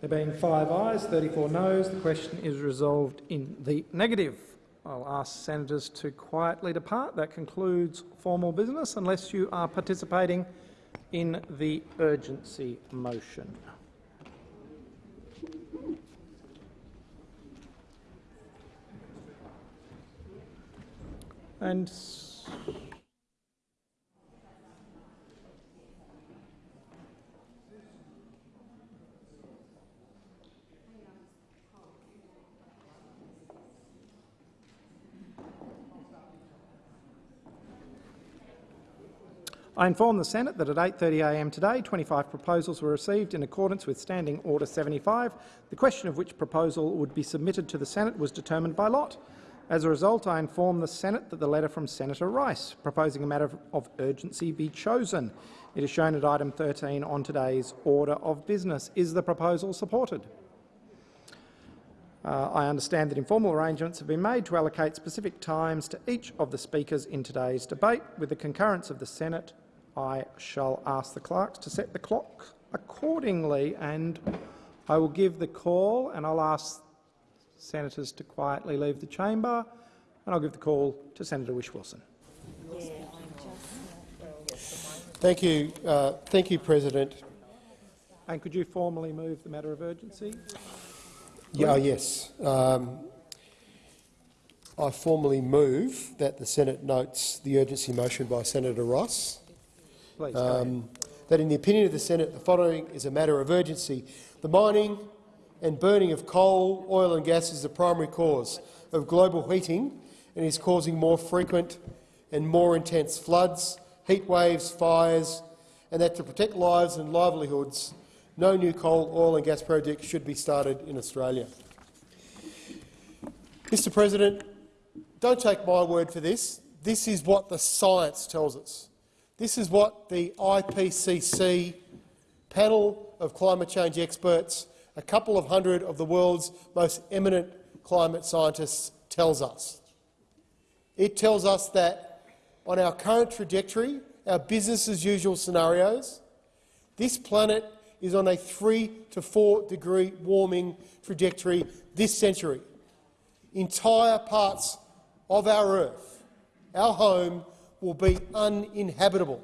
There being five ayes, 34 noes, the question is resolved in the negative. I'll ask senators to quietly depart. That concludes formal business, unless you are participating in the urgency motion. And I inform the Senate that at 8.30am today 25 proposals were received in accordance with Standing Order 75. The question of which proposal would be submitted to the Senate was determined by lot. As a result, I inform the Senate that the letter from Senator Rice proposing a matter of urgency be chosen. It is shown at item 13 on today's order of business. Is the proposal supported? Uh, I understand that informal arrangements have been made to allocate specific times to each of the speakers in today's debate. With the concurrence of the Senate, I shall ask the clerks to set the clock accordingly, and I will give the call, and I'll ask senators to quietly leave the chamber, and I'll give the call to Senator Whish-Wilson. Thank you, uh, thank you, President. And could you formally move the matter of urgency? Yeah, yes. Um, I formally move that the Senate notes the urgency motion by Senator Rice. Please, um, that in the opinion of the Senate, the following is a matter of urgency. The mining and burning of coal, oil and gas is the primary cause of global heating and is causing more frequent and more intense floods, heat waves, fires, and that to protect lives and livelihoods, no new coal, oil and gas projects should be started in Australia. Mr President, don't take my word for this. This is what the science tells us. This is what the IPCC panel of climate change experts, a couple of hundred of the world's most eminent climate scientists, tells us. It tells us that on our current trajectory, our business-as-usual scenarios, this planet is on a 3 to 4 degree warming trajectory this century. Entire parts of our Earth, our home, will be uninhabitable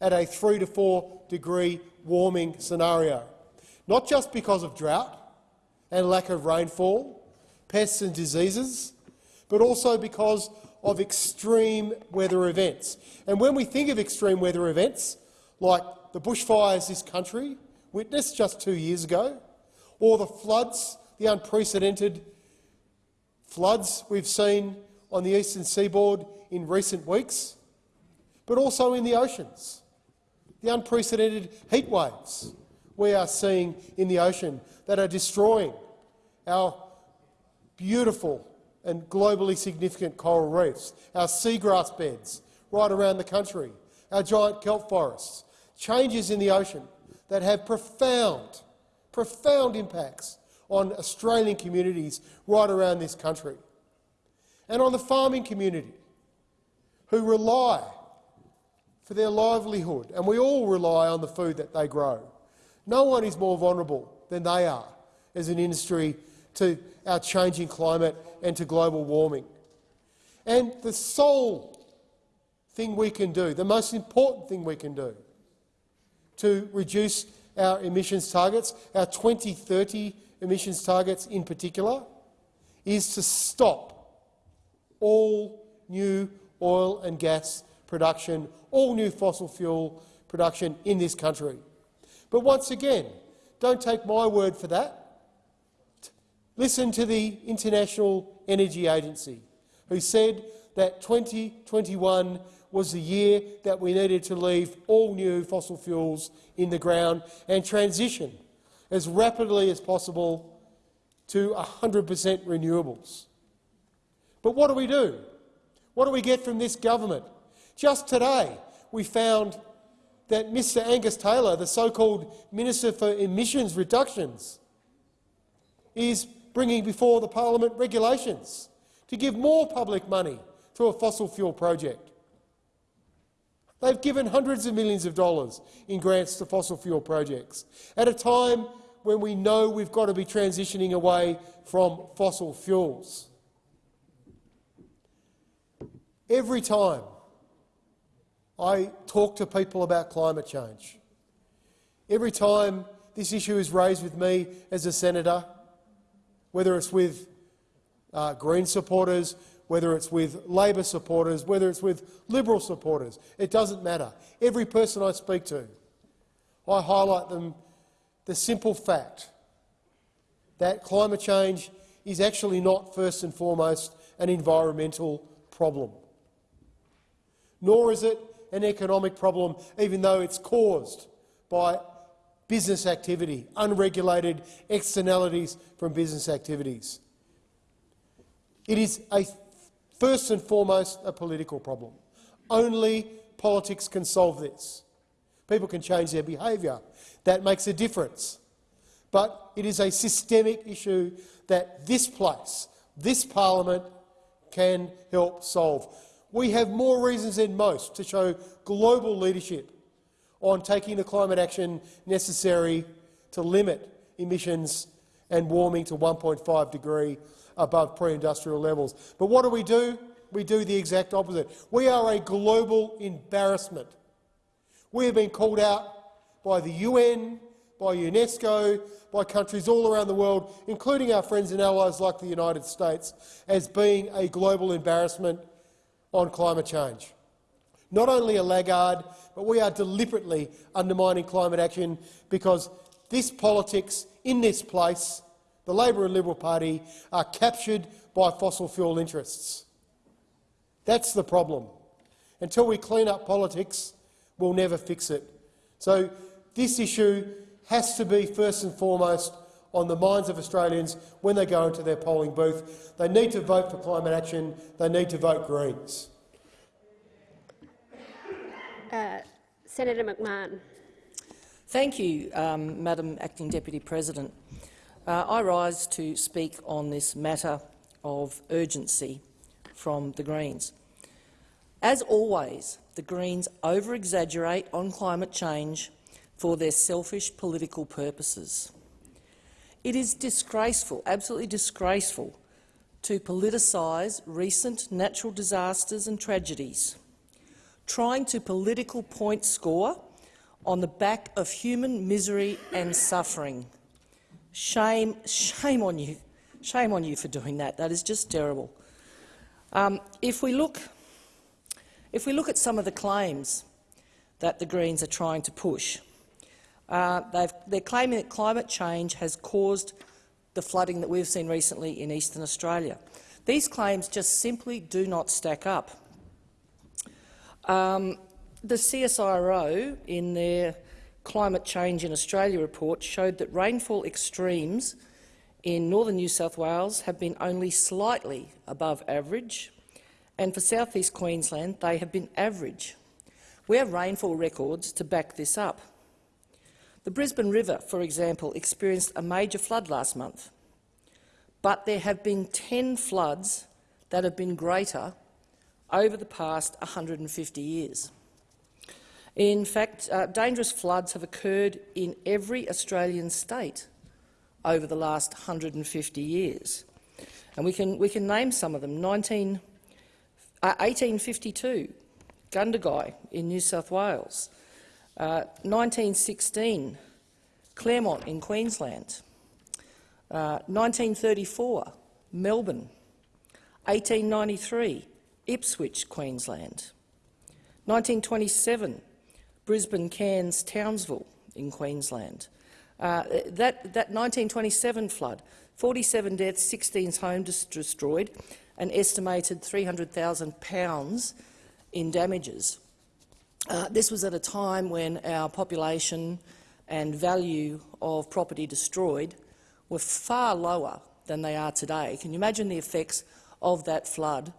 at a 3 to 4 degree warming scenario, not just because of drought and lack of rainfall, pests and diseases, but also because of extreme weather events. And when we think of extreme weather events, like the bushfires this country witnessed just two years ago, or the floods, the unprecedented floods we've seen on the eastern seaboard in recent weeks, but also in the oceans. The unprecedented heat waves we are seeing in the ocean that are destroying our beautiful and globally significant coral reefs, our seagrass beds right around the country, our giant kelp forests, changes in the ocean that have profound, profound impacts on Australian communities right around this country, and on the farming community, who rely for their livelihood, and we all rely on the food that they grow. No one is more vulnerable than they are as an industry to our changing climate and to global warming. And the sole thing we can do, the most important thing we can do to reduce our emissions targets, our 2030 emissions targets in particular, is to stop all new oil and gas production, all new fossil fuel production in this country. But once again, don't take my word for that. Listen to the International Energy Agency, who said that 2021 was the year that we needed to leave all new fossil fuels in the ground and transition as rapidly as possible to 100 per cent renewables. But what do we do? What do we get from this government? Just today, we found that Mr Angus Taylor, the so-called Minister for Emissions Reductions, is bringing before the parliament regulations to give more public money to a fossil fuel project. They've given hundreds of millions of dollars in grants to fossil fuel projects at a time when we know we've got to be transitioning away from fossil fuels. Every time I talk to people about climate change, every time this issue is raised with me as a senator, whether it's with uh, Green supporters, whether it's with Labor supporters, whether it's with Liberal supporters, it doesn't matter. Every person I speak to, I highlight them the simple fact that climate change is actually not first and foremost an environmental problem, nor is it an economic problem, even though it's caused by business activity, unregulated externalities from business activities. It is a, first and foremost a political problem. Only politics can solve this. People can change their behaviour. That makes a difference. But it is a systemic issue that this place, this parliament, can help solve. We have more reasons than most to show global leadership on taking the climate action necessary to limit emissions and warming to 1.5 degree above pre-industrial levels. But what do we do? We do the exact opposite. We are a global embarrassment. We have been called out by the UN, by UNESCO, by countries all around the world, including our friends and allies like the United States, as being a global embarrassment on climate change not only a laggard, but we are deliberately undermining climate action because this politics in this place, the Labor and Liberal Party, are captured by fossil fuel interests. That's the problem. Until we clean up politics, we'll never fix it. So this issue has to be first and foremost on the minds of Australians when they go into their polling booth. They need to vote for climate action. They need to vote Greens. Uh, Senator McMahon. Thank you, um, Madam Acting Deputy President. Uh, I rise to speak on this matter of urgency from the Greens. As always, the Greens over-exaggerate on climate change for their selfish political purposes. It is disgraceful, absolutely disgraceful, to politicise recent natural disasters and tragedies trying to political point score on the back of human misery and suffering. Shame, shame on you. Shame on you for doing that. That is just terrible. Um, if, we look, if we look at some of the claims that the Greens are trying to push, uh, they're claiming that climate change has caused the flooding that we've seen recently in eastern Australia. These claims just simply do not stack up. Um, the CSIRO, in their Climate Change in Australia report, showed that rainfall extremes in northern New South Wales have been only slightly above average, and for southeast Queensland they have been average. We have rainfall records to back this up. The Brisbane River, for example, experienced a major flood last month, but there have been 10 floods that have been greater over the past 150 years. In fact, uh, dangerous floods have occurred in every Australian state over the last 150 years. And we can, we can name some of them. 19, uh, 1852, Gundagai in New South Wales. Uh, 1916, Clermont in Queensland. 1934, uh, Melbourne. 1893, Ipswich, Queensland. 1927, Brisbane, Cairns, Townsville in Queensland. Uh, that, that 1927 flood, 47 deaths, 16 homes destroyed, an estimated £300,000 in damages. Uh, this was at a time when our population and value of property destroyed were far lower than they are today. Can you imagine the effects of that flood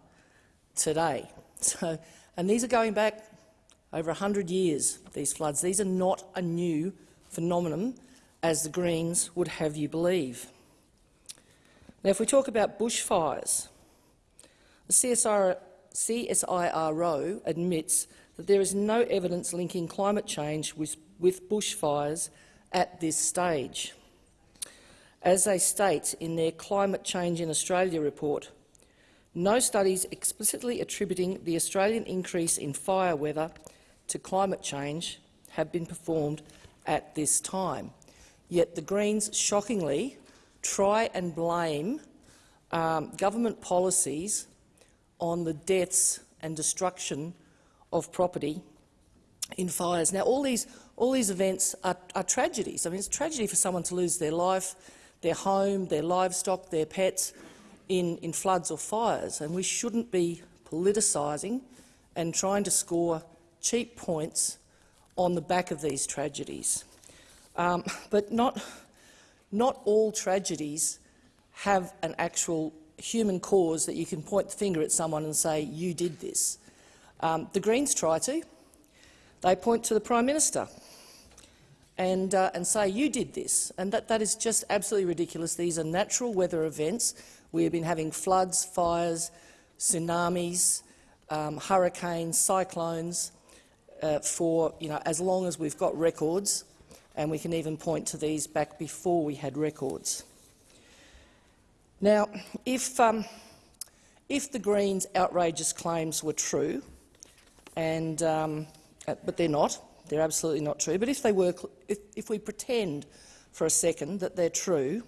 today. So, and these are going back over 100 years, these floods. These are not a new phenomenon, as the Greens would have you believe. Now, if we talk about bushfires, the CSIRO admits that there is no evidence linking climate change with, with bushfires at this stage. as they state in their Climate Change in Australia report, no studies explicitly attributing the Australian increase in fire weather to climate change have been performed at this time. Yet the Greens, shockingly, try and blame um, government policies on the deaths and destruction of property in fires. Now, all these, all these events are, are tragedies. I mean, it's a tragedy for someone to lose their life, their home, their livestock, their pets in, in floods or fires, and we shouldn't be politicising and trying to score cheap points on the back of these tragedies. Um, but not, not all tragedies have an actual human cause that you can point the finger at someone and say, you did this. Um, the Greens try to. They point to the Prime Minister and, uh, and say, you did this. And that, that is just absolutely ridiculous. These are natural weather events. We have been having floods, fires, tsunamis, um, hurricanes, cyclones uh, for you know, as long as we've got records, and we can even point to these back before we had records. Now, if, um, if the Greens' outrageous claims were true, and, um, uh, but they're not, they're absolutely not true, but if, they were, if, if we pretend for a second that they're true,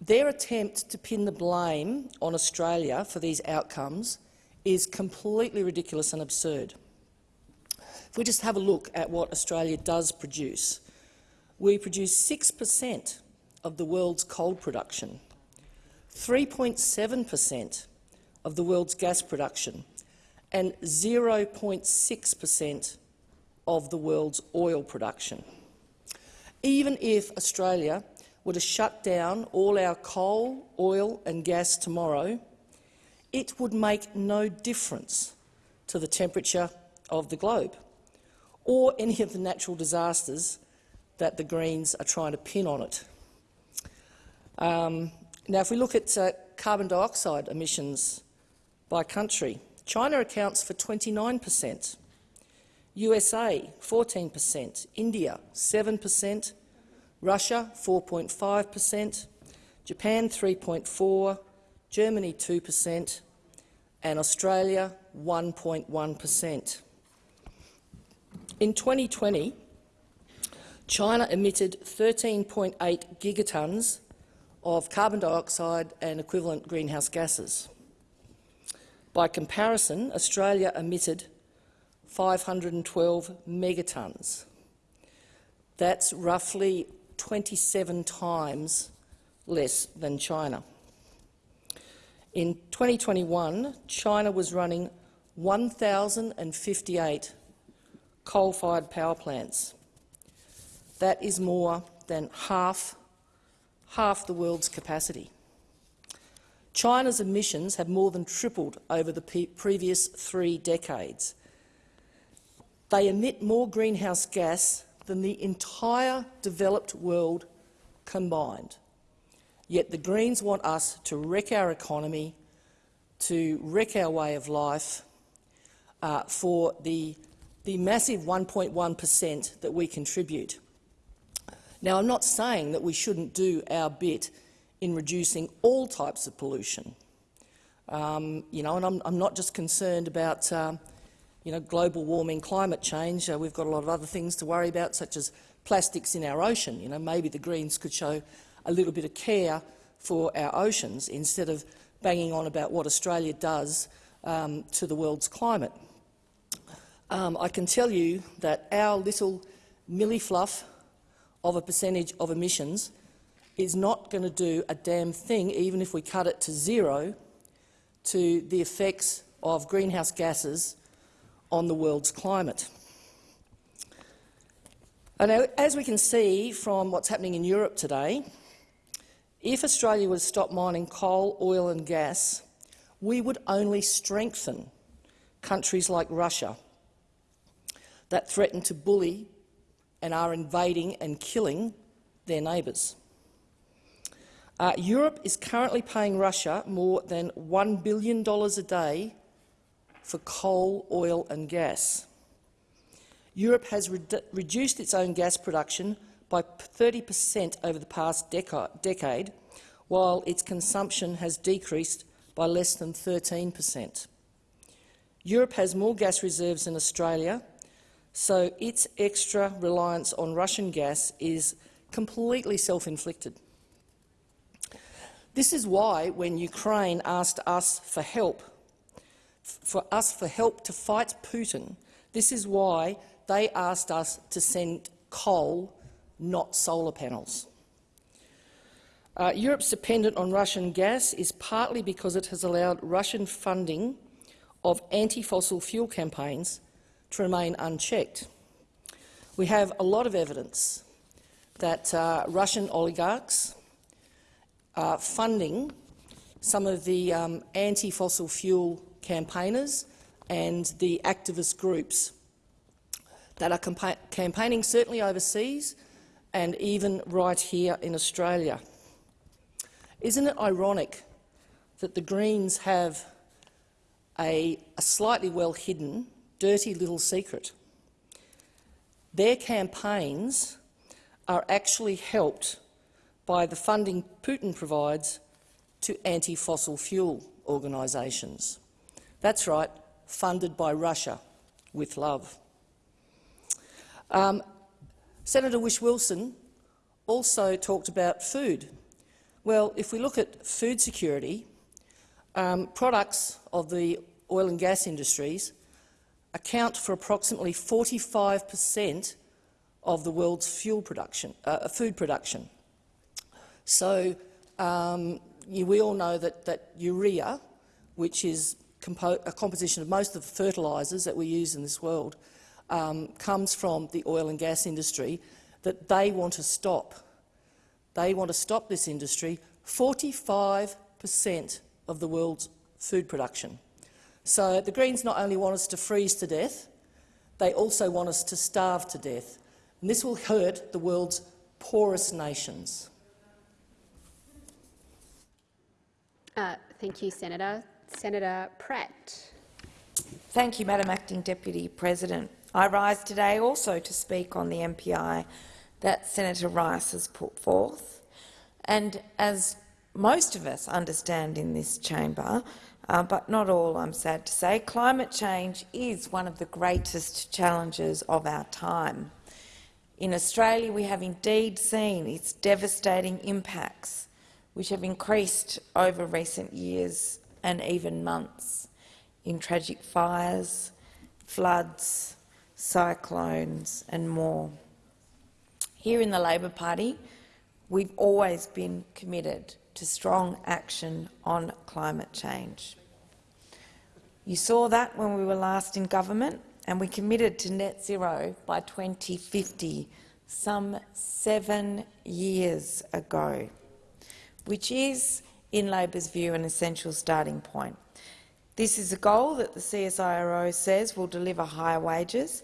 their attempt to pin the blame on Australia for these outcomes is completely ridiculous and absurd. If we just have a look at what Australia does produce, we produce 6 per cent of the world's coal production. 3.7 per cent of the world's gas production and 0.6 per cent of the world's oil production. Even if Australia were to shut down all our coal, oil and gas tomorrow, it would make no difference to the temperature of the globe or any of the natural disasters that the Greens are trying to pin on it. Um, now, if we look at uh, carbon dioxide emissions by country, China accounts for 29 per cent, USA 14 per cent, India 7 per cent, Russia 4.5 per cent, Japan 3.4 Germany 2 per cent and Australia 1.1 per cent. In 2020, China emitted 13.8 gigatons of carbon dioxide and equivalent greenhouse gases. By comparison, Australia emitted 512 megatons. That's roughly 27 times less than China. In 2021, China was running 1,058 coal-fired power plants. That is more than half half the world's capacity. China's emissions have more than tripled over the previous three decades. They emit more greenhouse gas than the entire developed world combined. Yet the Greens want us to wreck our economy, to wreck our way of life uh, for the, the massive 1.1 per cent that we contribute. Now, I'm not saying that we shouldn't do our bit in reducing all types of pollution. Um, you know, and I'm, I'm, not just concerned about uh, you know, global warming, climate change. Uh, we've got a lot of other things to worry about, such as plastics in our ocean. You know, maybe the Greens could show a little bit of care for our oceans instead of banging on about what Australia does um, to the world's climate. Um, I can tell you that our little millifluff of a percentage of emissions is not going to do a damn thing, even if we cut it to zero, to the effects of greenhouse gases on the world's climate. And as we can see from what's happening in Europe today, if Australia were to stop mining coal, oil and gas, we would only strengthen countries like Russia that threaten to bully and are invading and killing their neighbours. Uh, Europe is currently paying Russia more than $1 billion a day for coal, oil and gas. Europe has re reduced its own gas production by 30 per cent over the past decade, while its consumption has decreased by less than 13 per cent. Europe has more gas reserves than Australia, so its extra reliance on Russian gas is completely self-inflicted. This is why, when Ukraine asked us for help, for us for help to fight Putin, this is why they asked us to send coal, not solar panels. Uh, Europe's dependence on Russian gas is partly because it has allowed Russian funding of anti-fossil fuel campaigns to remain unchecked. We have a lot of evidence that uh, Russian oligarchs are funding some of the um, anti-fossil fuel campaigners and the activist groups that are campaigning certainly overseas and even right here in Australia. Isn't it ironic that the Greens have a, a slightly well-hidden, dirty little secret? Their campaigns are actually helped by the funding Putin provides to anti-fossil fuel organisations. That's right, funded by Russia, with love. Um, Senator Whish-Wilson also talked about food. Well, if we look at food security, um, products of the oil and gas industries account for approximately 45 per cent of the world's fuel production, uh, food production. So um, you, we all know that, that urea, which is compo a composition of most of the fertilisers that we use in this world, um, comes from the oil and gas industry, that they want to stop. They want to stop this industry. 45 per cent of the world's food production. So the Greens not only want us to freeze to death, they also want us to starve to death. And this will hurt the world's poorest nations. Uh, thank you, Senator. Senator Pratt. Thank you, Madam Acting Deputy President. I rise today also to speak on the MPI that Senator Rice has put forth. And as most of us understand in this chamber, uh, but not all, I'm sad to say, climate change is one of the greatest challenges of our time. In Australia, we have indeed seen its devastating impacts which have increased over recent years and even months in tragic fires, floods, cyclones and more. Here in the Labor Party, we've always been committed to strong action on climate change. You saw that when we were last in government, and we committed to net zero by 2050, some seven years ago which is, in Labor's view, an essential starting point. This is a goal that the CSIRO says will deliver higher wages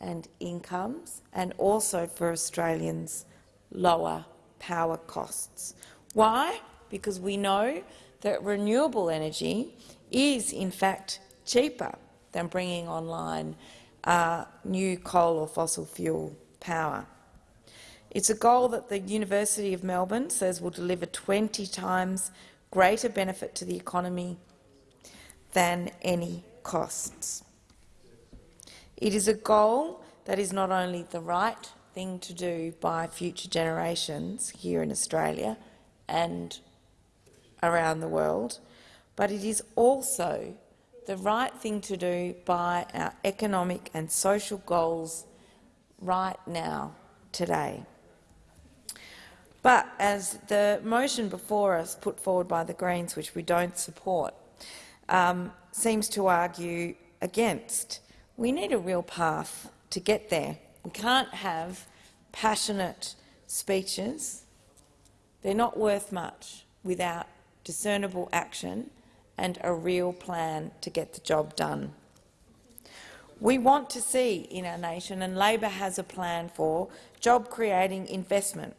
and incomes, and also for Australians lower power costs. Why? Because we know that renewable energy is, in fact, cheaper than bringing online uh, new coal or fossil fuel power. It's a goal that the University of Melbourne says will deliver 20 times greater benefit to the economy than any costs. It is a goal that is not only the right thing to do by future generations here in Australia and around the world, but it is also the right thing to do by our economic and social goals right now, today. But as the motion before us, put forward by the Greens, which we don't support, um, seems to argue against, we need a real path to get there. We can't have passionate speeches. They're not worth much without discernible action and a real plan to get the job done. We want to see in our nation, and Labor has a plan for, job-creating investment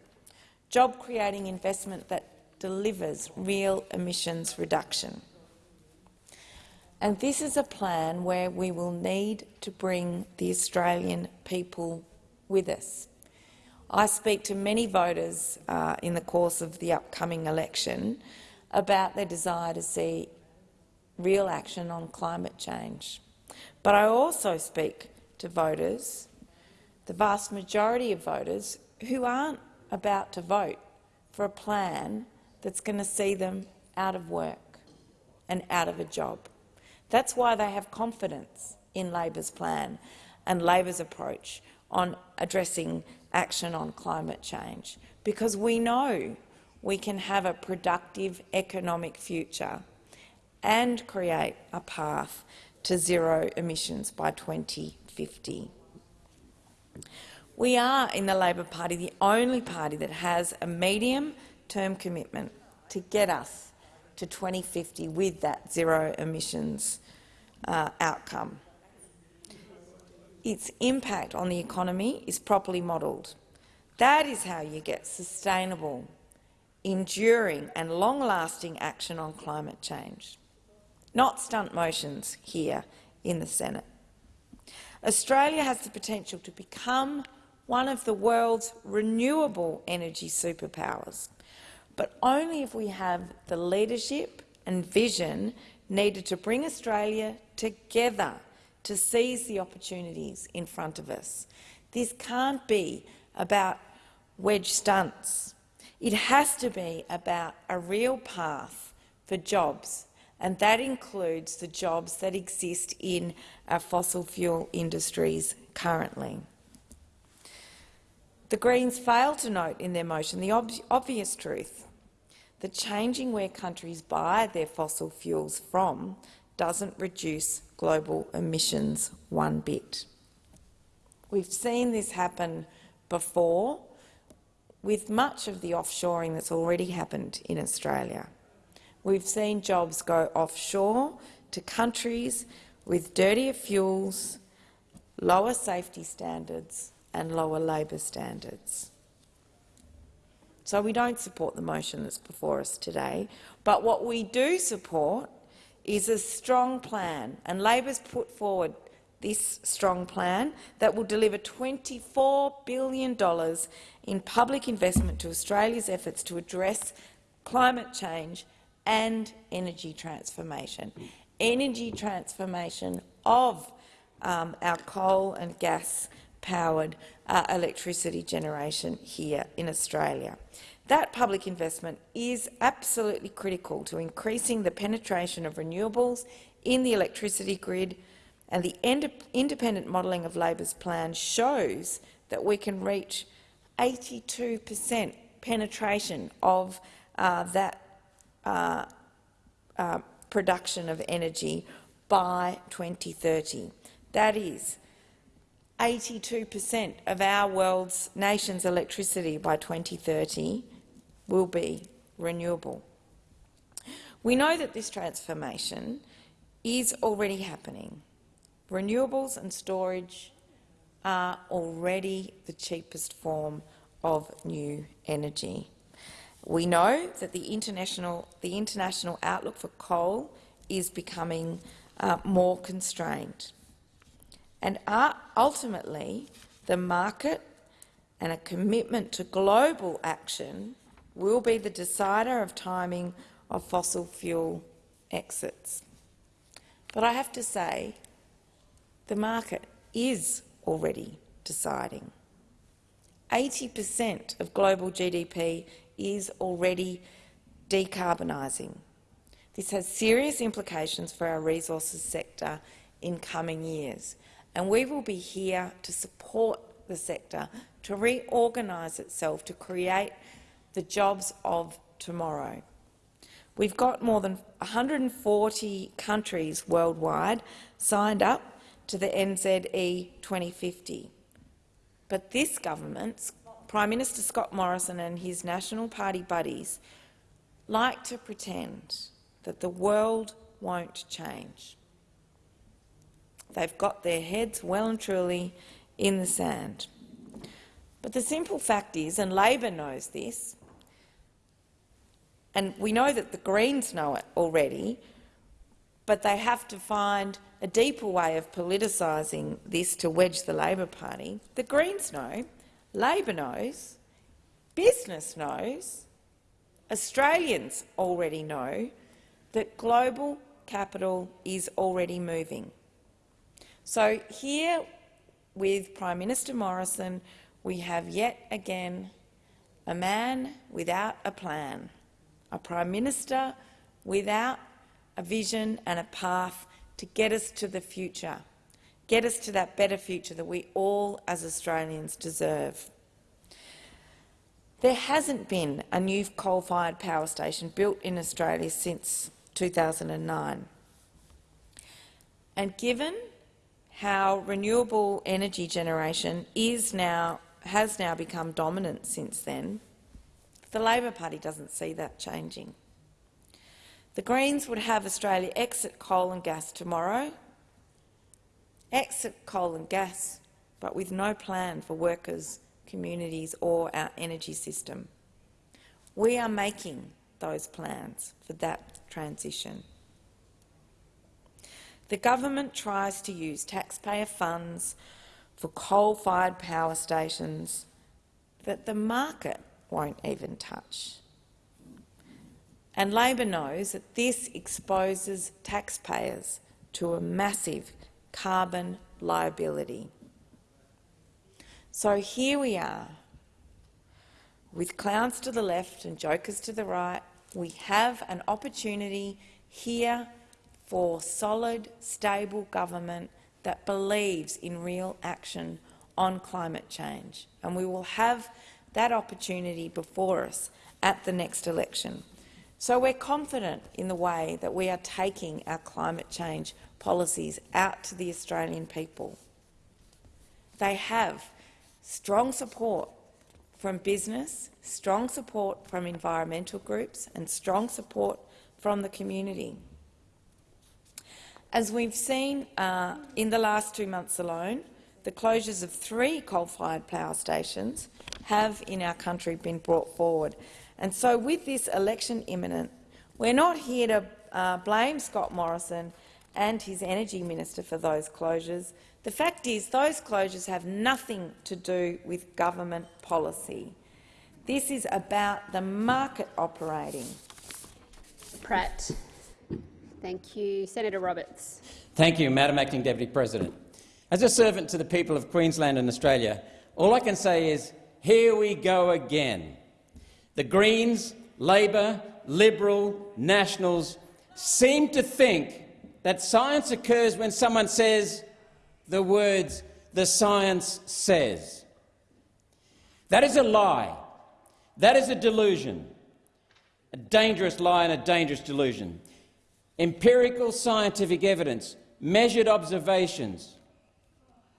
job-creating investment that delivers real emissions reduction. And this is a plan where we will need to bring the Australian people with us. I speak to many voters uh, in the course of the upcoming election about their desire to see real action on climate change. But I also speak to voters, the vast majority of voters, who aren't about to vote for a plan that's going to see them out of work and out of a job. That's why they have confidence in Labor's plan and Labor's approach on addressing action on climate change, because we know we can have a productive economic future and create a path to zero emissions by 2050. We are, in the Labor Party, the only party that has a medium-term commitment to get us to 2050 with that zero emissions uh, outcome. Its impact on the economy is properly modelled. That is how you get sustainable, enduring and long-lasting action on climate change, not stunt motions here in the Senate. Australia has the potential to become one of the world's renewable energy superpowers, but only if we have the leadership and vision needed to bring Australia together to seize the opportunities in front of us. This can't be about wedge stunts. It has to be about a real path for jobs, and that includes the jobs that exist in our fossil fuel industries currently. The Greens fail to note in their motion the ob obvious truth that changing where countries buy their fossil fuels from doesn't reduce global emissions one bit. We've seen this happen before with much of the offshoring that's already happened in Australia. We've seen jobs go offshore to countries with dirtier fuels, lower safety standards and lower labour standards. So we don't support the motion that's before us today, but what we do support is a strong plan, and Labor's put forward this strong plan that will deliver $24 billion in public investment to Australia's efforts to address climate change and energy transformation. Energy transformation of um, our coal and gas-powered uh, electricity generation here in Australia. That public investment is absolutely critical to increasing the penetration of renewables in the electricity grid, and the independent modelling of Labor's plan shows that we can reach 82 per cent penetration of uh, that uh, uh, production of energy by 2030. That is 82 per cent of our world's nation's electricity by 2030 will be renewable. We know that this transformation is already happening. Renewables and storage are already the cheapest form of new energy. We know that the international, the international outlook for coal is becoming uh, more constrained. And ultimately, the market and a commitment to global action will be the decider of timing of fossil fuel exits. But I have to say, the market is already deciding. 80 per cent of global GDP is already decarbonising. This has serious implications for our resources sector in coming years, and we will be here to support the sector to reorganise itself to create the jobs of tomorrow. We've got more than 140 countries worldwide signed up to the NZE 2050. But this government, Prime Minister Scott Morrison and his National Party buddies, like to pretend that the world won't change. They've got their heads well and truly in the sand. But the simple fact is, and Labor knows this, and we know that the Greens know it already, but they have to find a deeper way of politicising this to wedge the Labor Party. The Greens know Labor knows, business knows, Australians already know that global capital is already moving. So here with Prime Minister Morrison, we have yet again a man without a plan, a Prime Minister without a vision and a path to get us to the future, get us to that better future that we all as Australians deserve. There hasn't been a new coal-fired power station built in Australia since 2009. And given how renewable energy generation is now, has now become dominant since then, the Labor Party doesn't see that changing. The Greens would have Australia exit coal and gas tomorrow, exit coal and gas, but with no plan for workers, communities or our energy system. We are making those plans for that transition. The government tries to use taxpayer funds for coal-fired power stations that the market won't even touch. And Labor knows that this exposes taxpayers to a massive carbon liability. So here we are, with clowns to the left and jokers to the right, we have an opportunity here for solid, stable government that believes in real action on climate change. And we will have that opportunity before us at the next election. So we're confident in the way that we are taking our climate change policies out to the Australian people. They have strong support from business, strong support from environmental groups and strong support from the community. As we've seen uh, in the last two months alone, the closures of three coal-fired power stations have in our country been brought forward. And so with this election imminent, we're not here to uh, blame Scott Morrison and his energy minister for those closures. The fact is those closures have nothing to do with government policy. This is about the market operating. Pratt. Thank you. Senator Roberts. Thank you, Madam Acting Deputy President. As a servant to the people of Queensland and Australia, all I can say is, here we go again. The Greens, Labor, Liberal, Nationals seem to think that science occurs when someone says the words, the science says. That is a lie. That is a delusion, a dangerous lie and a dangerous delusion empirical scientific evidence, measured observations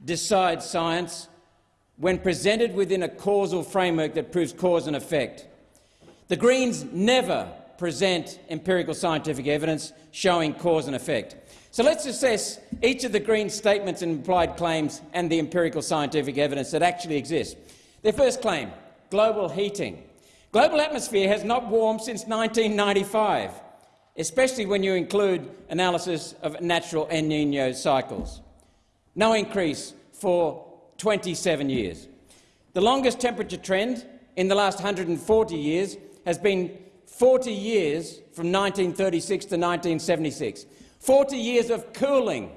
decide science when presented within a causal framework that proves cause and effect. The Greens never present empirical scientific evidence showing cause and effect. So let's assess each of the Greens' statements and implied claims and the empirical scientific evidence that actually exists. Their first claim, global heating. Global atmosphere has not warmed since 1995 especially when you include analysis of natural El Nino cycles. No increase for 27 years. The longest temperature trend in the last 140 years has been 40 years from 1936 to 1976. 40 years of cooling.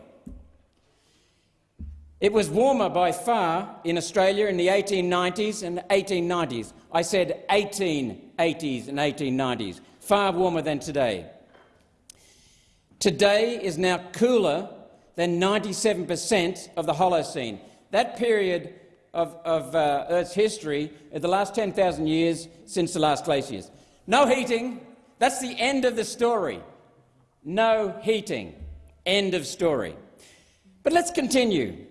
It was warmer by far in Australia in the 1890s and 1890s. I said 1880s and 1890s, far warmer than today. Today is now cooler than 97 per cent of the Holocene. That period of, of uh, Earth's history is the last 10,000 years since the last glaciers. No heating. That's the end of the story. No heating. End of story. But let's continue.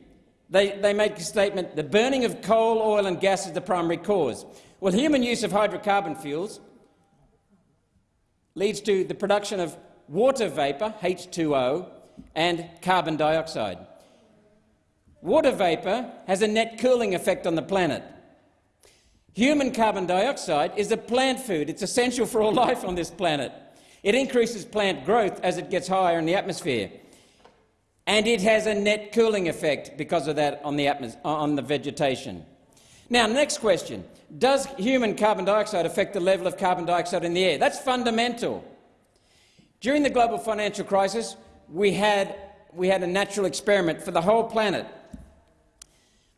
They, they make a statement, the burning of coal, oil and gas is the primary cause. Well, human use of hydrocarbon fuels leads to the production of water vapour, H2O, and carbon dioxide. Water vapour has a net cooling effect on the planet. Human carbon dioxide is a plant food. It's essential for all life on this planet. It increases plant growth as it gets higher in the atmosphere. And it has a net cooling effect because of that on the, on the vegetation. Now, next question. Does human carbon dioxide affect the level of carbon dioxide in the air? That's fundamental. During the global financial crisis, we had, we had a natural experiment for the whole planet.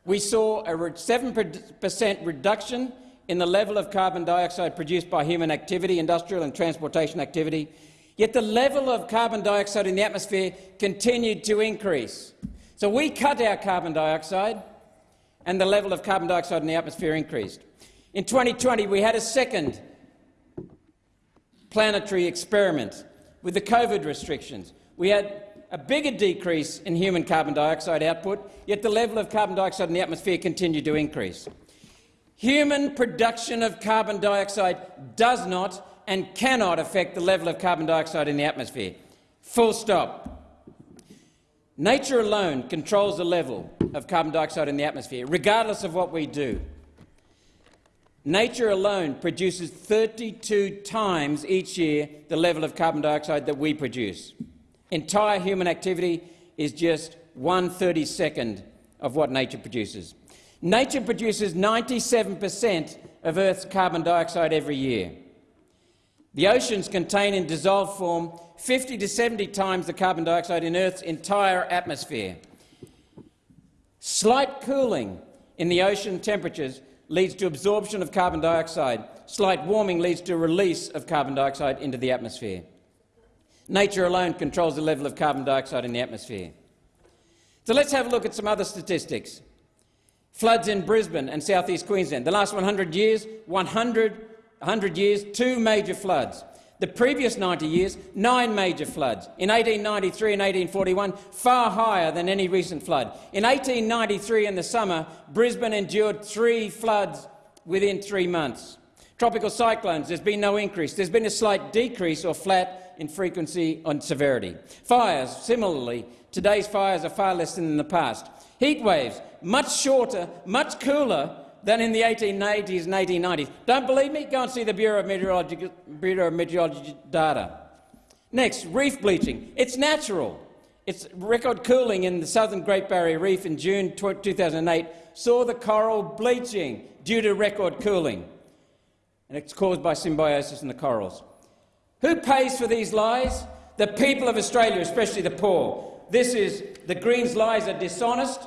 We saw a 7% reduction in the level of carbon dioxide produced by human activity, industrial and transportation activity, yet the level of carbon dioxide in the atmosphere continued to increase. So we cut our carbon dioxide and the level of carbon dioxide in the atmosphere increased. In 2020, we had a second planetary experiment with the COVID restrictions. We had a bigger decrease in human carbon dioxide output, yet the level of carbon dioxide in the atmosphere continued to increase. Human production of carbon dioxide does not and cannot affect the level of carbon dioxide in the atmosphere. Full stop. Nature alone controls the level of carbon dioxide in the atmosphere, regardless of what we do. Nature alone produces 32 times each year the level of carbon dioxide that we produce. Entire human activity is just one 32nd of what nature produces. Nature produces 97 per cent of Earth's carbon dioxide every year. The oceans contain in dissolved form 50 to 70 times the carbon dioxide in Earth's entire atmosphere. Slight cooling in the ocean temperatures leads to absorption of carbon dioxide. Slight warming leads to release of carbon dioxide into the atmosphere. Nature alone controls the level of carbon dioxide in the atmosphere. So let's have a look at some other statistics. Floods in Brisbane and southeast Queensland. The last 100 years, 100, 100 years, two major floods. The previous 90 years, nine major floods. In 1893 and 1841, far higher than any recent flood. In 1893 in the summer, Brisbane endured three floods within three months. Tropical cyclones, there's been no increase. There's been a slight decrease or flat in frequency and severity. Fires, similarly, today's fires are far less than in the past. Heat waves, much shorter, much cooler than in the 1880s and 1890s. Don't believe me? Go and see the Bureau of Meteorology, Bureau of Meteorology data. Next, reef bleaching. It's natural. It's record cooling in the southern Great Barrier Reef in June 2008 saw the coral bleaching due to record cooling. And it's caused by symbiosis in the corals. Who pays for these lies? The people of Australia, especially the poor. This is the Greens' lies are dishonest,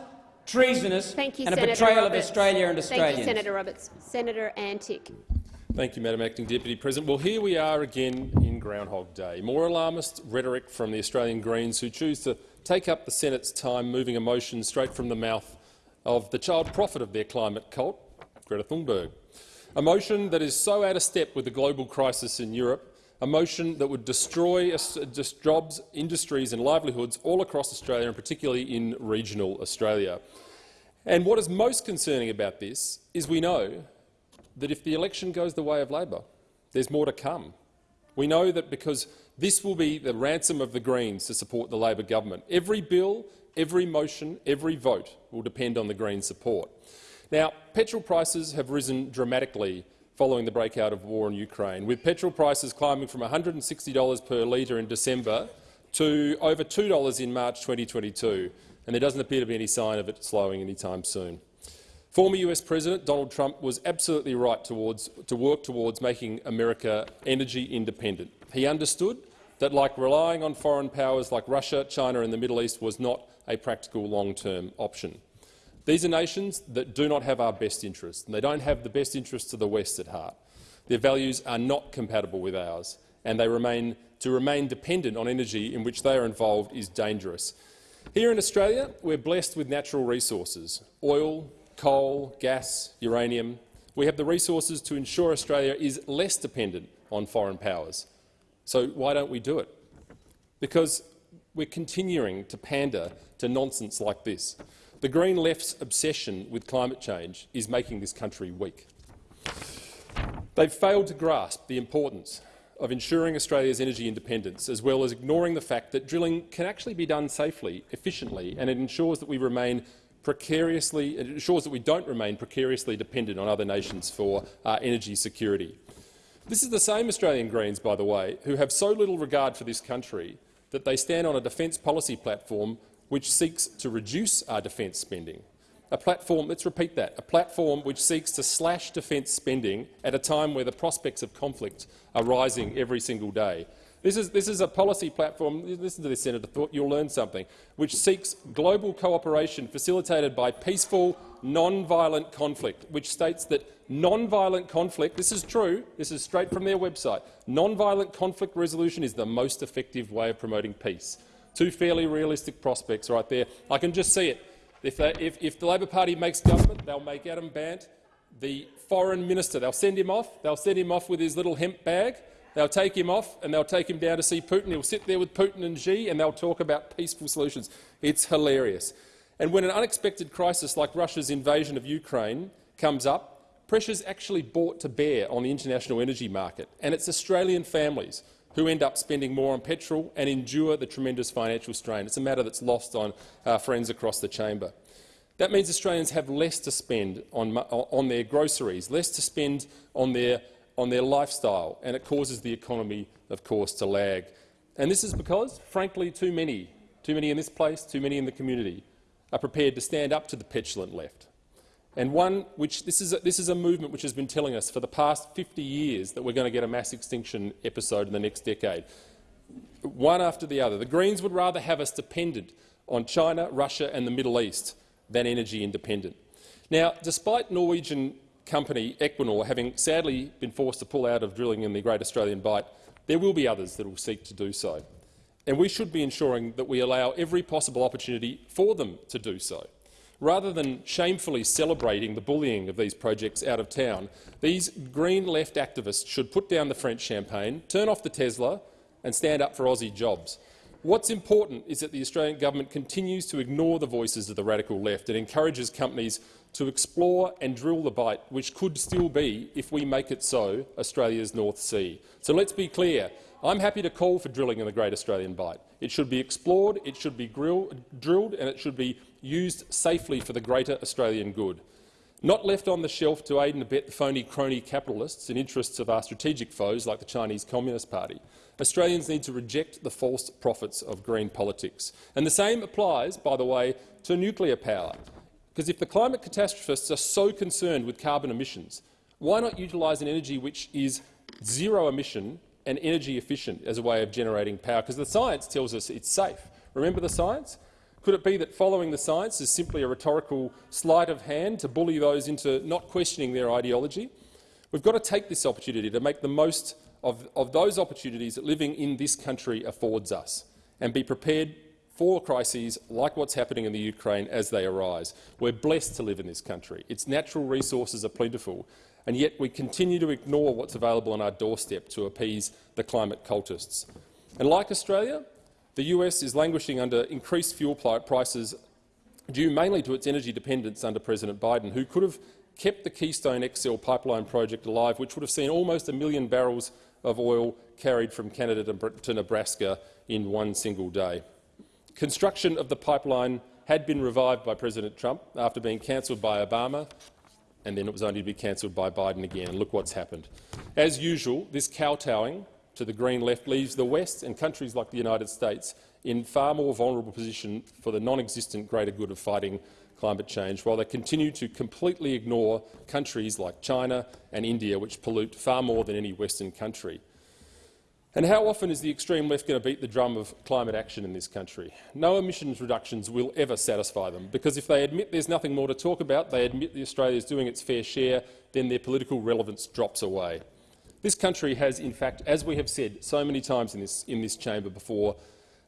treasonous Thank you, and a betrayal Roberts. of Australia and Australians. Thank you, Senator Roberts. Senator Antic. Thank you, Madam Acting Deputy President. Well, here we are again in Groundhog Day. More alarmist rhetoric from the Australian Greens who choose to take up the Senate's time moving a motion straight from the mouth of the child prophet of their climate cult, Greta Thunberg. A motion that is so out of step with the global crisis in Europe a motion that would destroy uh, just jobs, industries and livelihoods all across Australia, and particularly in regional Australia. And what is most concerning about this is we know that if the election goes the way of Labor, there's more to come. We know that because this will be the ransom of the Greens to support the Labor government. Every bill, every motion, every vote will depend on the Greens' support. Now, petrol prices have risen dramatically following the breakout of war in Ukraine, with petrol prices climbing from $160 per litre in December to over $2 in March 2022, and there doesn't appear to be any sign of it slowing anytime soon. Former US President Donald Trump was absolutely right towards, to work towards making America energy independent. He understood that, like relying on foreign powers like Russia, China and the Middle East was not a practical long-term option. These are nations that do not have our best interests, and they don't have the best interests of the West at heart. Their values are not compatible with ours, and they remain, to remain dependent on energy in which they are involved is dangerous. Here in Australia, we're blessed with natural resources – oil, coal, gas, uranium. We have the resources to ensure Australia is less dependent on foreign powers. So why don't we do it? Because we're continuing to pander to nonsense like this. The Green Left's obsession with climate change is making this country weak. They've failed to grasp the importance of ensuring Australia's energy independence, as well as ignoring the fact that drilling can actually be done safely, efficiently, and it ensures that we remain precariously, it ensures that we don't remain precariously dependent on other nations for uh, energy security. This is the same Australian Greens, by the way, who have so little regard for this country that they stand on a defence policy platform which seeks to reduce our defence spending. a platform, let's repeat that, a platform which seeks to slash defence spending at a time where the prospects of conflict are rising every single day. This is, this is a policy platform, listen to this, Senator Thorpe, you'll learn something, which seeks global cooperation facilitated by peaceful, non-violent conflict, which states that non-violent conflict, this is true, this is straight from their website, non-violent conflict resolution is the most effective way of promoting peace. Two fairly realistic prospects right there. I can just see it. If, they, if, if the Labor Party makes government, they'll make Adam Bandt the foreign minister. They'll send him off. They'll send him off with his little hemp bag. They'll take him off and they'll take him down to see Putin. He'll sit there with Putin and Xi and they'll talk about peaceful solutions. It's hilarious. And when an unexpected crisis like Russia's invasion of Ukraine comes up, pressure's actually brought to bear on the international energy market, and it's Australian families who end up spending more on petrol and endure the tremendous financial strain. It's a matter that's lost on our friends across the chamber. That means Australians have less to spend on, on their groceries, less to spend on their, on their lifestyle, and it causes the economy, of course, to lag. And this is because, frankly, too many, too many in this place, too many in the community, are prepared to stand up to the petulant left and one which this is, a, this is a movement which has been telling us for the past 50 years that we're going to get a mass extinction episode in the next decade. One after the other. The Greens would rather have us dependent on China, Russia and the Middle East than energy independent. Now, despite Norwegian company Equinor having sadly been forced to pull out of drilling in the Great Australian Bight, there will be others that will seek to do so. And we should be ensuring that we allow every possible opportunity for them to do so. Rather than shamefully celebrating the bullying of these projects out of town, these Green left activists should put down the French champagne, turn off the Tesla and stand up for Aussie jobs. What's important is that the Australian government continues to ignore the voices of the radical left and encourages companies to explore and drill the Bight, which could still be, if we make it so, Australia's North Sea. So let's be clear. I'm happy to call for drilling in the Great Australian Bight. It should be explored, it should be drilled, and it should be used safely for the greater Australian good. Not left on the shelf to aid and abet the phony crony capitalists in interests of our strategic foes like the Chinese Communist Party. Australians need to reject the false profits of green politics. And the same applies, by the way, to nuclear power. Because if the climate catastrophists are so concerned with carbon emissions, why not utilise an energy which is zero emission and energy efficient as a way of generating power? Because the science tells us it's safe. Remember the science? Could it be that following the science is simply a rhetorical sleight of hand to bully those into not questioning their ideology? We've got to take this opportunity to make the most of, of those opportunities that living in this country affords us and be prepared for crises like what's happening in the Ukraine as they arise. We're blessed to live in this country. Its natural resources are plentiful, and yet we continue to ignore what's available on our doorstep to appease the climate cultists. And like Australia, the US is languishing under increased fuel prices due mainly to its energy dependence under President Biden, who could have kept the Keystone XL pipeline project alive, which would have seen almost a million barrels of oil carried from Canada to Nebraska in one single day. Construction of the pipeline had been revived by President Trump after being cancelled by Obama, and then it was only to be cancelled by Biden again. And look what's happened. As usual, this kowtowing to the Green left leaves the West and countries like the United States in far more vulnerable position for the non-existent greater good of fighting climate change, while they continue to completely ignore countries like China and India, which pollute far more than any Western country. And how often is the extreme left going to beat the drum of climate action in this country? No emissions reductions will ever satisfy them, because if they admit there's nothing more to talk about, they admit that Australia is doing its fair share, then their political relevance drops away. This country has, in fact, as we have said so many times in this, in this chamber before,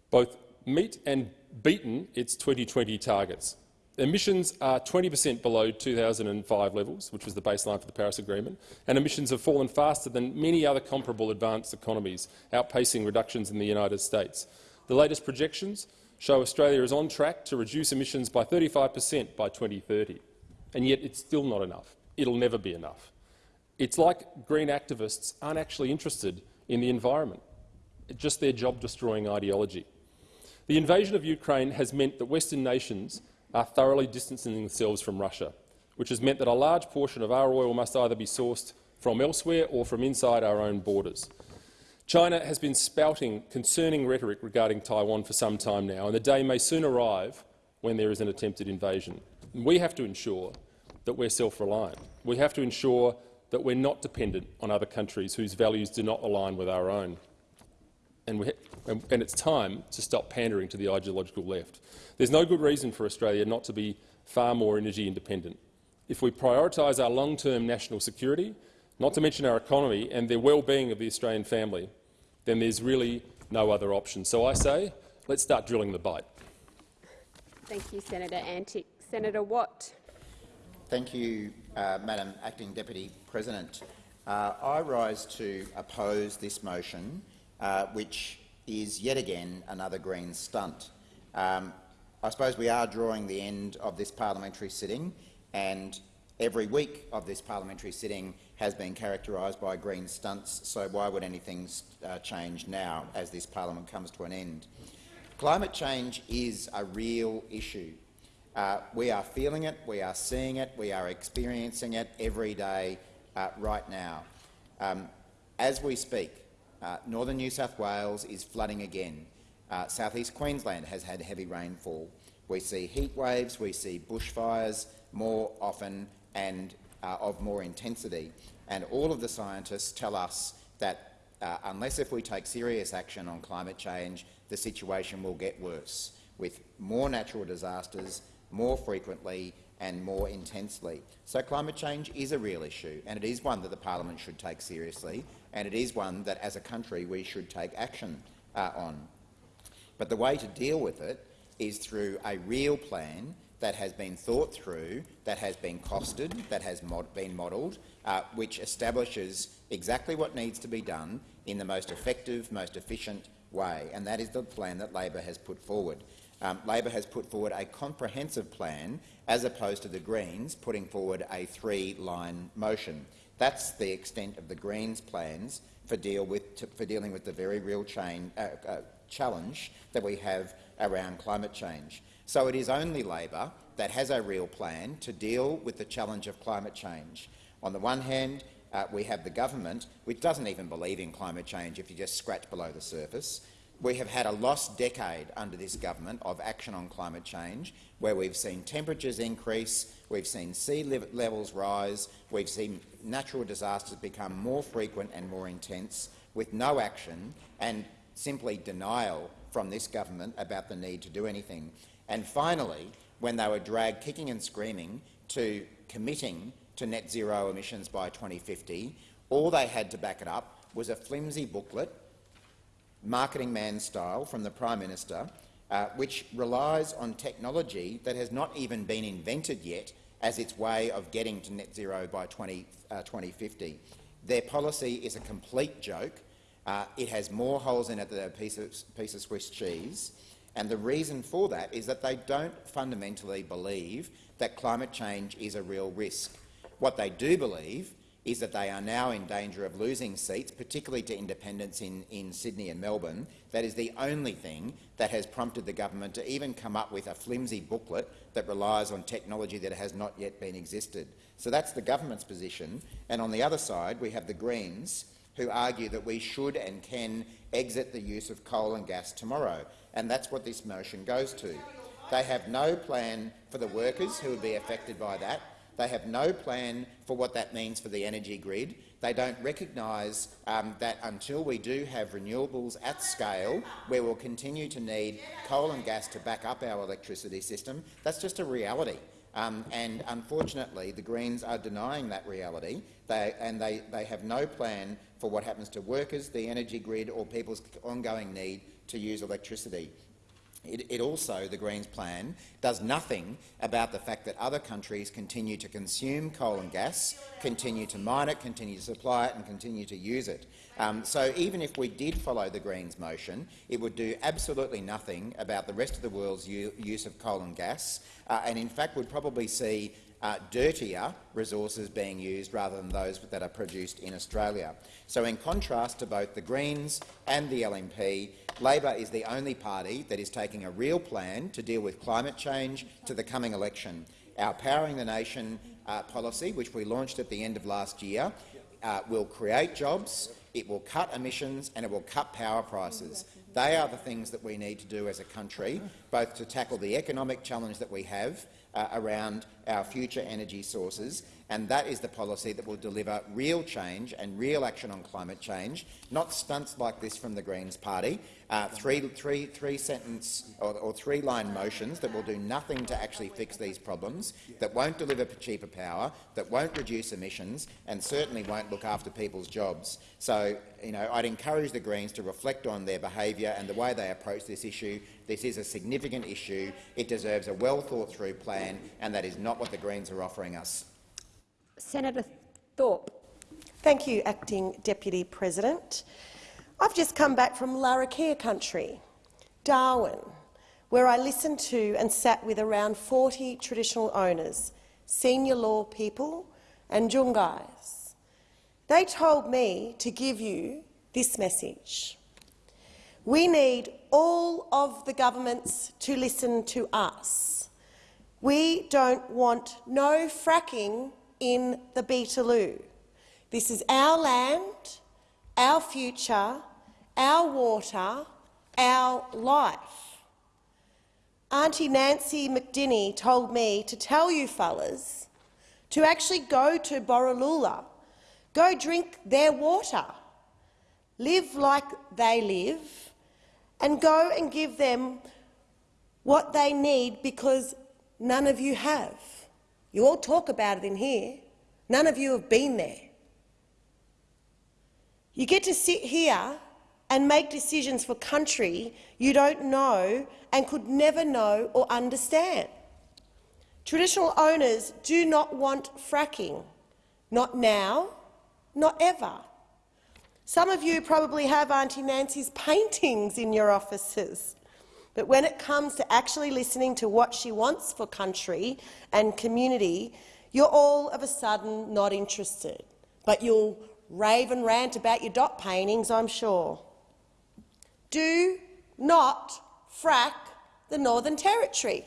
both meet and beaten its 2020 targets. Emissions are 20 per cent below 2005 levels, which was the baseline for the Paris Agreement, and emissions have fallen faster than many other comparable advanced economies, outpacing reductions in the United States. The latest projections show Australia is on track to reduce emissions by 35 per cent by 2030, and yet it's still not enough. It'll never be enough. It's like green activists aren't actually interested in the environment, it's just their job-destroying ideology. The invasion of Ukraine has meant that Western nations are thoroughly distancing themselves from Russia, which has meant that a large portion of our oil must either be sourced from elsewhere or from inside our own borders. China has been spouting concerning rhetoric regarding Taiwan for some time now, and the day may soon arrive when there is an attempted invasion. We have to ensure that we're self-reliant. We have to ensure that we're not dependent on other countries whose values do not align with our own. And, we, and, and it's time to stop pandering to the ideological left. There's no good reason for Australia not to be far more energy independent. If we prioritise our long-term national security, not to mention our economy and the well-being of the Australian family, then there's really no other option. So I say, let's start drilling the Bight. Thank you, Senator Antic. Senator Watt. Thank you, uh, Madam Acting Deputy President. Uh, I rise to oppose this motion, uh, which is yet again another Green stunt. Um, I suppose we are drawing the end of this parliamentary sitting, and every week of this parliamentary sitting has been characterised by Green stunts, so why would anything uh, change now as this parliament comes to an end? Climate change is a real issue. Uh, we are feeling it, we are seeing it, we are experiencing it every day uh, right now. Um, as we speak, uh, northern New South Wales is flooding again. Uh, South Queensland has had heavy rainfall. We see heat waves, we see bushfires more often and uh, of more intensity. And all of the scientists tell us that uh, unless if we take serious action on climate change, the situation will get worse, with more natural disasters, more frequently and more intensely. So climate change is a real issue, and it is one that the parliament should take seriously, and it is one that, as a country, we should take action uh, on. But the way to deal with it is through a real plan that has been thought through, that has been costed, that has mod been modelled, uh, which establishes exactly what needs to be done in the most effective, most efficient way, and that is the plan that Labor has put forward. Um, Labor has put forward a comprehensive plan as opposed to the Greens putting forward a three-line motion. That's the extent of the Greens' plans for, deal with, to, for dealing with the very real chain, uh, uh, challenge that we have around climate change. So it is only Labor that has a real plan to deal with the challenge of climate change. On the one hand, uh, we have the government, which doesn't even believe in climate change if you just scratch below the surface. We have had a lost decade under this government of action on climate change, where we've seen temperatures increase, we've seen sea levels rise, we've seen natural disasters become more frequent and more intense, with no action and simply denial from this government about the need to do anything. And finally, when they were dragged kicking and screaming to committing to net zero emissions by 2050, all they had to back it up was a flimsy booklet marketing man style from the Prime Minister, uh, which relies on technology that has not even been invented yet as its way of getting to net zero by 20, uh, 2050. Their policy is a complete joke. Uh, it has more holes in it than a piece of, piece of Swiss cheese. And the reason for that is that they don't fundamentally believe that climate change is a real risk. What they do believe is that they are now in danger of losing seats, particularly to independents in, in Sydney and Melbourne. That is the only thing that has prompted the government to even come up with a flimsy booklet that relies on technology that has not yet been existed. So that's the government's position. And on the other side, we have the Greens, who argue that we should and can exit the use of coal and gas tomorrow. And that's what this motion goes to. They have no plan for the workers who would be affected by that. They have no plan for what that means for the energy grid. They don't recognise um, that until we do have renewables at scale, we'll continue to need coal and gas to back up our electricity system, that's just a reality. Um, and unfortunately, the Greens are denying that reality, they, and they, they have no plan for what happens to workers, the energy grid or people's ongoing need to use electricity. It, it, also, the Greens plan, does nothing about the fact that other countries continue to consume coal and gas, continue to mine it, continue to supply it and continue to use it. Um, so even if we did follow the Greens motion, it would do absolutely nothing about the rest of the world's use of coal and gas, uh, and in fact would probably see uh, dirtier resources being used rather than those that are produced in Australia. So in contrast to both the Greens and the LNP, Labor is the only party that is taking a real plan to deal with climate change to the coming election. Our Powering the Nation uh, policy, which we launched at the end of last year, uh, will create jobs, it will cut emissions and it will cut power prices. They are the things that we need to do as a country, both to tackle the economic challenge that we have uh, around our future energy sources, and that is the policy that will deliver real change and real action on climate change, not stunts like this from the Greens party, uh, three, three, three sentence or, or three-line motions that will do nothing to actually fix these problems, that won't deliver cheaper power, that won't reduce emissions, and certainly won't look after people's jobs. So, you know, I'd encourage the Greens to reflect on their behaviour and the way they approach this issue. This is a significant issue. It deserves a well-thought-through plan, and that is not what the Greens are offering us. Senator Thorpe. Thank you, Acting Deputy President. I've just come back from Larrakia country, Darwin, where I listened to and sat with around 40 traditional owners, senior law people and Jungais. They told me to give you this message. We need all of the governments to listen to us. We don't want no fracking in the Beetaloo. This is our land, our future, our water, our life. Auntie Nancy McDinny told me to tell you fellas to actually go to Borroloola, go drink their water, live like they live, and go and give them what they need because none of you have. You all talk about it in here. None of you have been there. You get to sit here and make decisions for country you don't know and could never know or understand. Traditional owners do not want fracking, not now, not ever. Some of you probably have Auntie Nancy's paintings in your offices. But when it comes to actually listening to what she wants for country and community, you're all of a sudden not interested. But you'll rave and rant about your dot paintings, I'm sure. Do not frack the Northern Territory.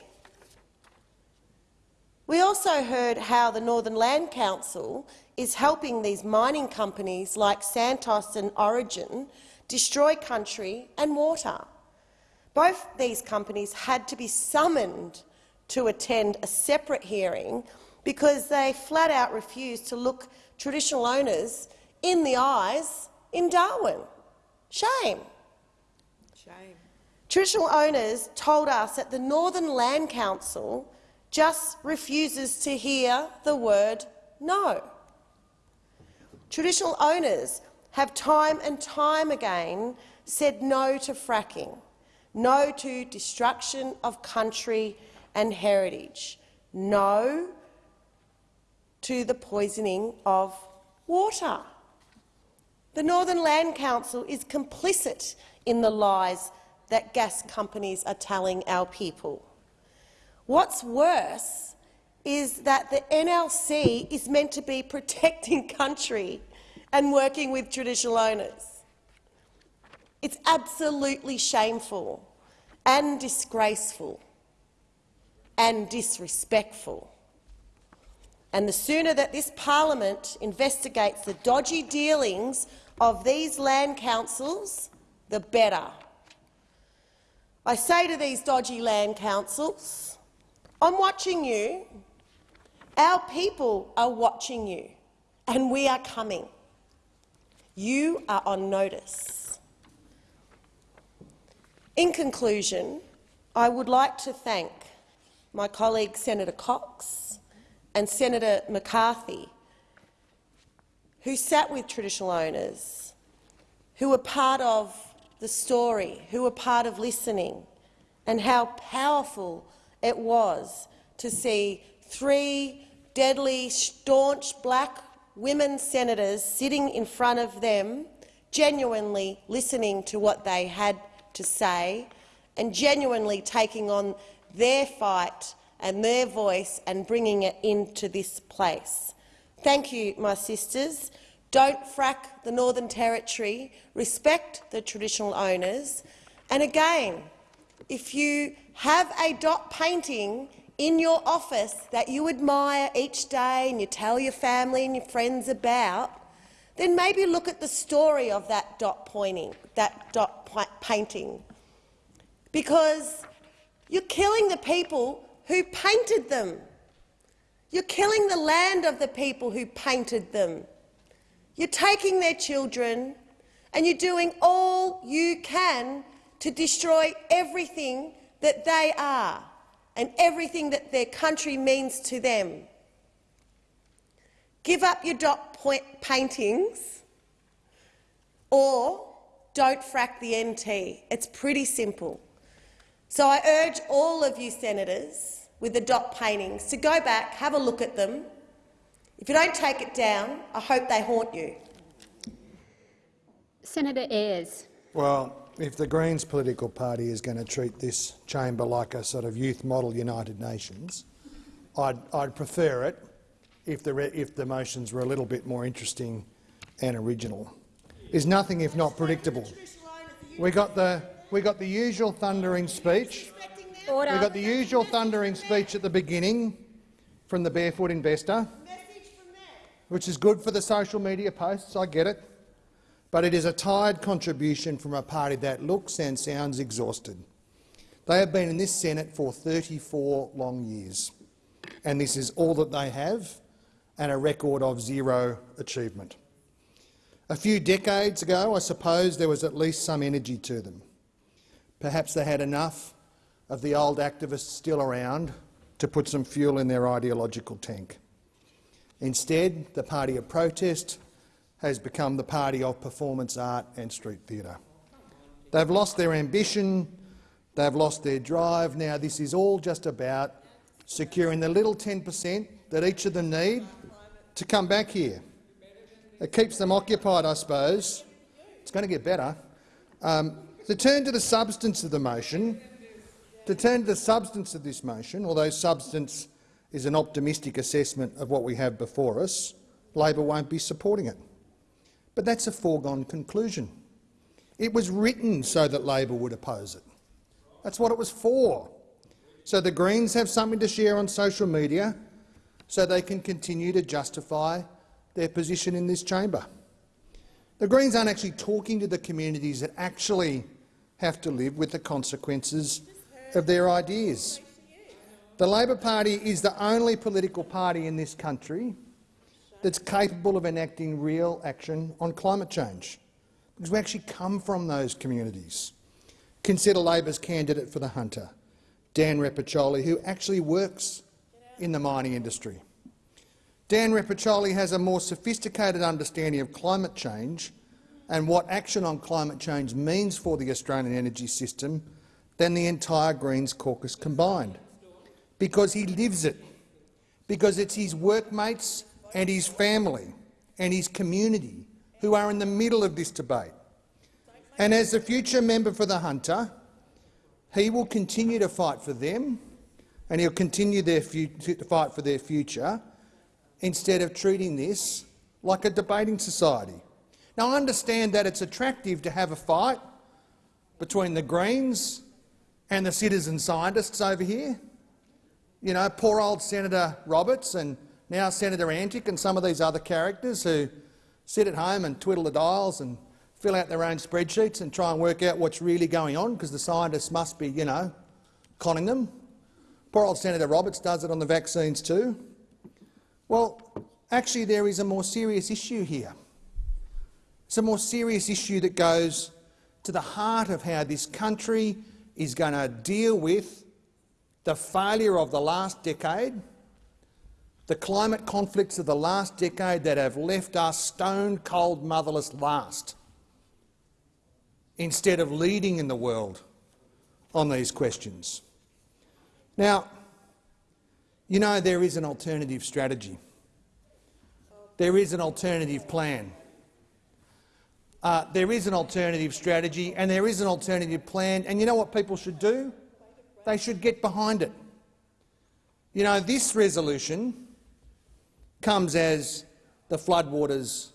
We also heard how the Northern Land Council is helping these mining companies like Santos and Origin destroy country and water. Both these companies had to be summoned to attend a separate hearing because they flat out refused to look traditional owners in the eyes in Darwin. Shame. Shame. Traditional owners told us that the Northern Land Council just refuses to hear the word no. Traditional owners have time and time again said no to fracking no to destruction of country and heritage, no to the poisoning of water. The Northern Land Council is complicit in the lies that gas companies are telling our people. What's worse is that the NLC is meant to be protecting country and working with traditional owners. It's absolutely shameful and disgraceful and disrespectful. And the sooner that this parliament investigates the dodgy dealings of these land councils, the better. I say to these dodgy land councils, I'm watching you, our people are watching you, and we are coming. You are on notice. In conclusion, I would like to thank my colleague Senator Cox and Senator McCarthy, who sat with traditional owners, who were part of the story, who were part of listening, and how powerful it was to see three deadly, staunch black women senators sitting in front of them, genuinely listening to what they had to say and genuinely taking on their fight and their voice and bringing it into this place. Thank you, my sisters. Don't frack the Northern Territory. Respect the traditional owners. And again, if you have a dot painting in your office that you admire each day and you tell your family and your friends about, then maybe look at the story of that dot pointing, that dot painting, because you're killing the people who painted them. You're killing the land of the people who painted them. You're taking their children and you're doing all you can to destroy everything that they are and everything that their country means to them. Give up your dot point paintings or don't frack the NT. It's pretty simple. So I urge all of you senators with the dot paintings to go back, have a look at them. If you don't take it down, I hope they haunt you. Senator Ayres. Well, if the Greens political party is going to treat this chamber like a sort of youth model United Nations, I'd, I'd prefer it if the, if the motions were a little bit more interesting and original. Is nothing if not predictable. We got the we got the usual thundering speech. Order. We got the usual thundering speech at the beginning from the barefoot investor, which is good for the social media posts. I get it, but it is a tired contribution from a party that looks and sounds exhausted. They have been in this Senate for 34 long years, and this is all that they have, and a record of zero achievement. A few decades ago, I suppose there was at least some energy to them. Perhaps they had enough of the old activists still around to put some fuel in their ideological tank. Instead, the party of protest has become the party of performance art and street theatre. They've lost their ambition, they've lost their drive. Now this is all just about securing the little 10 per cent that each of them need to come back here. It keeps them occupied, I suppose. It's going to get better. Um, to turn to the substance of the motion, to turn to the substance of this motion, although substance is an optimistic assessment of what we have before us, Labor won't be supporting it. But that's a foregone conclusion. It was written so that Labor would oppose it. That's what it was for. So the Greens have something to share on social media so they can continue to justify their position in this chamber. The Greens aren't actually talking to the communities that actually have to live with the consequences of their ideas. The Labor Party is the only political party in this country that's capable of enacting real action on climate change, because we actually come from those communities. Consider Labor's candidate for the Hunter, Dan Repacholi, who actually works in the mining industry. Dan Repacholi has a more sophisticated understanding of climate change and what action on climate change means for the Australian energy system than the entire Greens caucus combined, because he lives it, because it's his workmates and his family and his community who are in the middle of this debate. And as the future member for the Hunter, he will continue to fight for them and he'll continue to fight for their future instead of treating this like a debating society. Now, I understand that it's attractive to have a fight between the Greens and the citizen scientists over here. You know, poor old Senator Roberts and now Senator Antic and some of these other characters who sit at home and twiddle the dials and fill out their own spreadsheets and try and work out what's really going on because the scientists must be, you know, conning them. Poor old Senator Roberts does it on the vaccines too. Well, actually there is a more serious issue here. It's a more serious issue that goes to the heart of how this country is going to deal with the failure of the last decade, the climate conflicts of the last decade that have left us stone-cold motherless last, instead of leading in the world on these questions. Now, you know there is an alternative strategy. There is an alternative plan. Uh, there is an alternative strategy and there is an alternative plan. And you know what people should do? They should get behind it. You know, this resolution comes as the floodwaters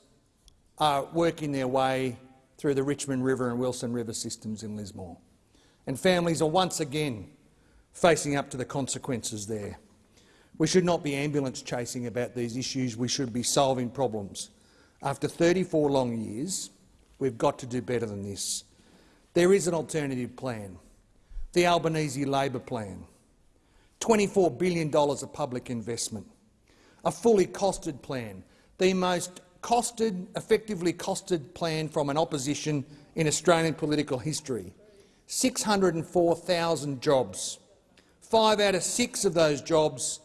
are working their way through the Richmond River and Wilson River systems in Lismore. And families are once again facing up to the consequences there. We should not be ambulance chasing about these issues. We should be solving problems After 34 long years, we've got to do better than this. There is an alternative plan, the Albanese Labor Plan. $24 billion of public investment, a fully costed plan, the most costed, effectively costed plan from an opposition in Australian political history. 604,000 jobs, five out of six of those jobs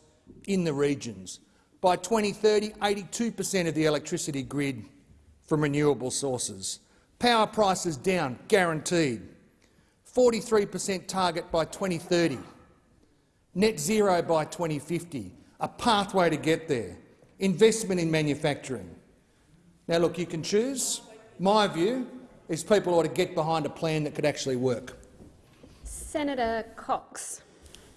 in the regions. By 2030, 82 per cent of the electricity grid from renewable sources. Power prices down, guaranteed. 43 per cent target by 2030 net zero by 2050, a pathway to get there, investment in manufacturing. Now, look, you can choose. My view is people ought to get behind a plan that could actually work. Senator Cox.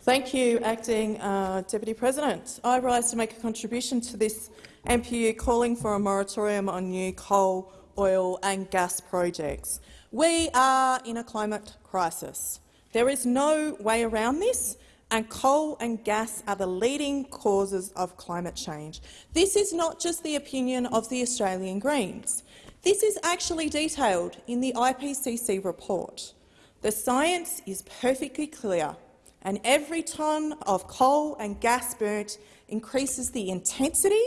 Thank you, Acting uh, Deputy President. I rise to make a contribution to this MPU calling for a moratorium on new coal, oil and gas projects. We are in a climate crisis. There is no way around this, and coal and gas are the leading causes of climate change. This is not just the opinion of the Australian Greens. This is actually detailed in the IPCC report. The science is perfectly clear, and every tonne of coal and gas burnt increases the intensity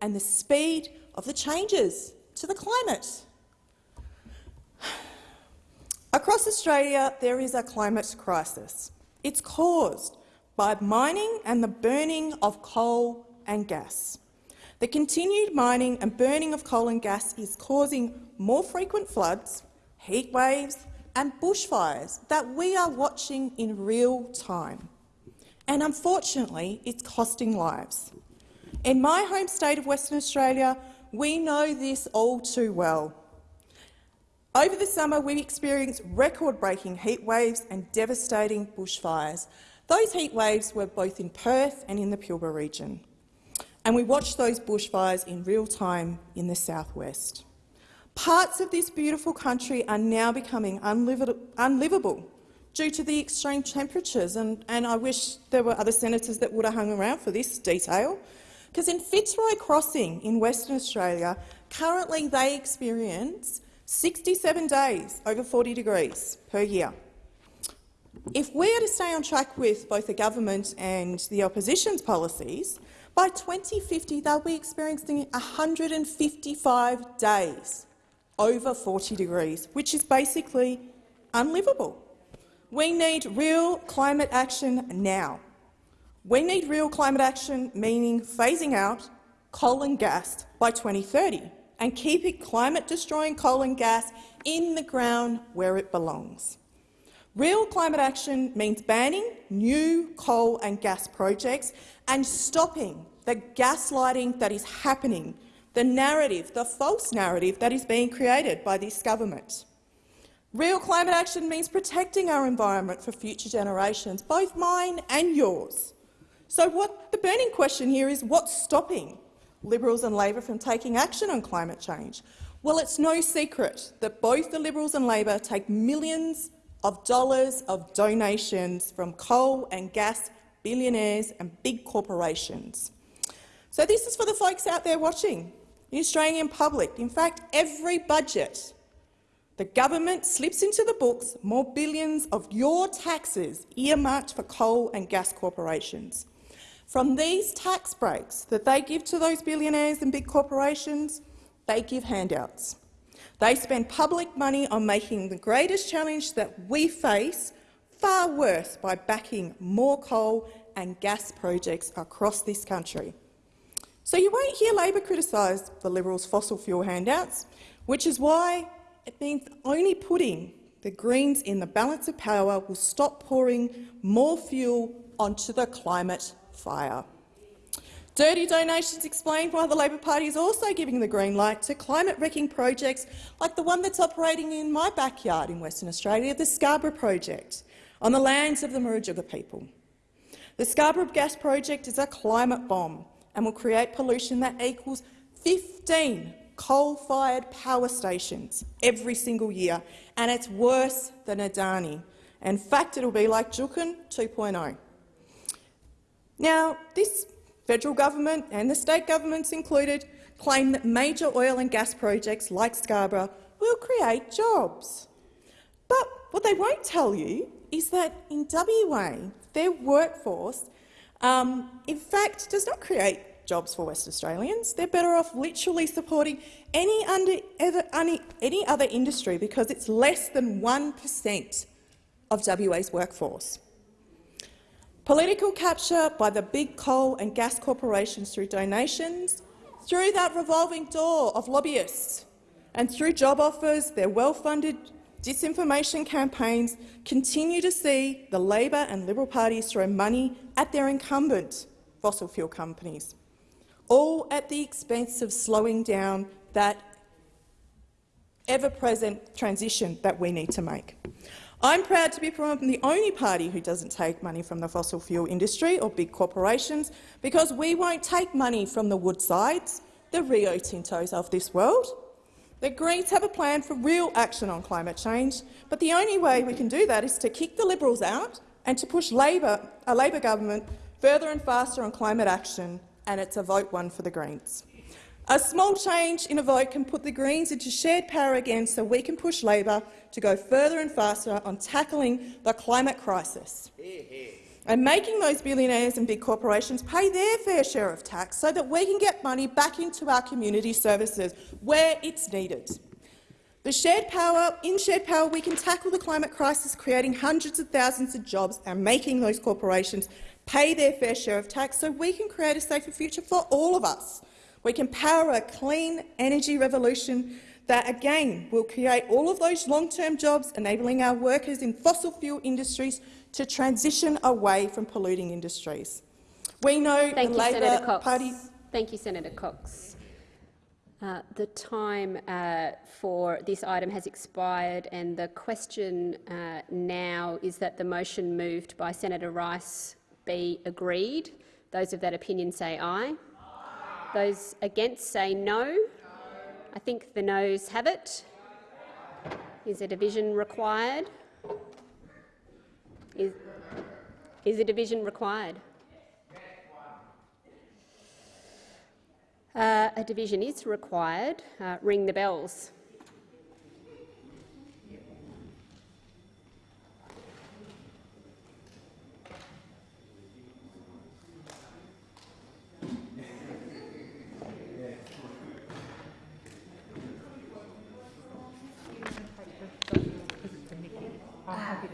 and the speed of the changes to the climate. Across Australia, there is a climate crisis. It's caused by mining and the burning of coal and gas. The continued mining and burning of coal and gas is causing more frequent floods, heat waves and bushfires that we are watching in real time. And unfortunately, it's costing lives. In my home state of Western Australia, we know this all too well. Over the summer, we experienced record-breaking heat waves and devastating bushfires. Those heat waves were both in Perth and in the Pilbara region, and we watched those bushfires in real time in the southwest. Parts of this beautiful country are now becoming unlivable due to the extreme temperatures, and, and I wish there were other senators that would have hung around for this detail, because in Fitzroy Crossing in Western Australia, currently they experience 67 days over 40 degrees per year. If we are to stay on track with both the government and the opposition's policies, by 2050 they'll be experiencing 155 days over 40 degrees, which is basically unlivable. We need real climate action now. We need real climate action, meaning phasing out coal and gas by 2030 and keeping climate-destroying coal and gas in the ground where it belongs. Real climate action means banning new coal and gas projects and stopping the gaslighting that is happening, the narrative, the false narrative that is being created by this government. Real climate action means protecting our environment for future generations, both mine and yours. So what the burning question here is what's stopping Liberals and Labor from taking action on climate change? Well, it's no secret that both the Liberals and Labor take millions of dollars of donations from coal and gas billionaires and big corporations. So this is for the folks out there watching, the Australian public. In fact, every budget the government slips into the books more billions of your taxes earmarked for coal and gas corporations. From these tax breaks that they give to those billionaires and big corporations, they give handouts. They spend public money on making the greatest challenge that we face far worse by backing more coal and gas projects across this country. So you won't hear Labor criticise the Liberals' fossil fuel handouts, which is why it means only putting the Greens in the balance of power will stop pouring more fuel onto the climate fire. Dirty donations explain why the Labor Party is also giving the green light to climate-wrecking projects like the one that's operating in my backyard in Western Australia, the Scarborough Project, on the lands of the Murujuga people. The Scarborough Gas Project is a climate bomb and will create pollution that equals 15 coal-fired power stations every single year, and it's worse than Adani. In fact, it will be like Juukan 2.0. Now, this federal government and the state governments included claim that major oil and gas projects like Scarborough will create jobs. But what they won't tell you is that in WA, their workforce, um, in fact, does not create jobs for West Australians. They're better off literally supporting any, under, ever, any, any other industry because it's less than 1 per cent of WA's workforce. Political capture by the big coal and gas corporations through donations, through that revolving door of lobbyists, and through job offers, their well-funded disinformation campaigns continue to see the Labor and Liberal parties throw money at their incumbent fossil fuel companies, all at the expense of slowing down that ever-present transition that we need to make. I'm proud to be from the only party who doesn't take money from the fossil fuel industry or big corporations because we won't take money from the Woodsides, the Rio Tintos of this world. The Greens have a plan for real action on climate change, but the only way we can do that is to kick the Liberals out and to push Labor, a Labor government further and faster on climate action, and it's a vote one for the Greens. A small change in a vote can put the Greens into shared power again so we can push Labor to go further and faster on tackling the climate crisis and making those billionaires and big corporations pay their fair share of tax so that we can get money back into our community services where it's needed. The shared power, in shared power, we can tackle the climate crisis, creating hundreds of thousands of jobs and making those corporations pay their fair share of tax so we can create a safer future for all of us. We can power a clean energy revolution that, again, will create all of those long-term jobs, enabling our workers in fossil fuel industries to transition away from polluting industries. We know Thank the you, Labor Senator Cox. Party— Thank you, Senator Cox. Uh, the time uh, for this item has expired and the question uh, now is that the motion moved by Senator Rice be agreed. Those of that opinion say aye. Those against say no. I think the noes have it. Is a division required? Is, is a division required? Uh, a division is required. Uh, ring the bells. I'll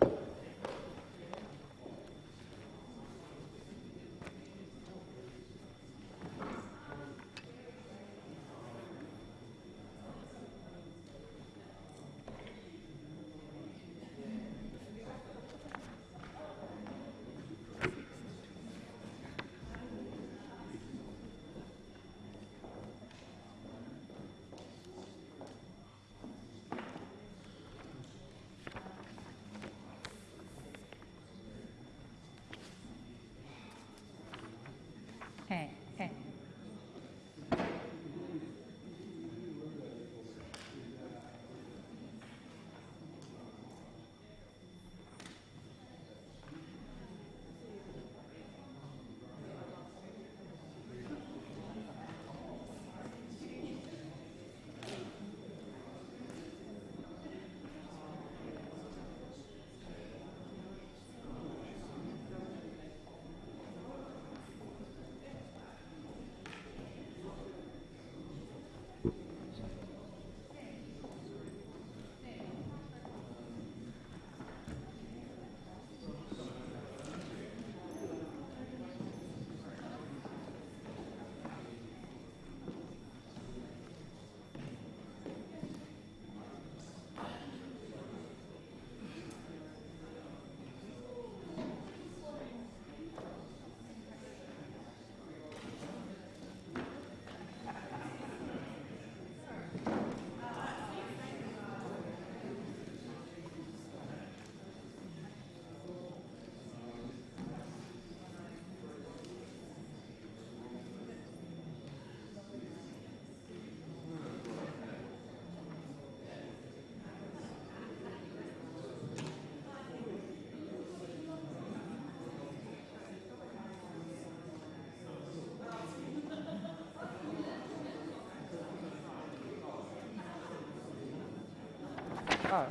Eh, eh. Oh.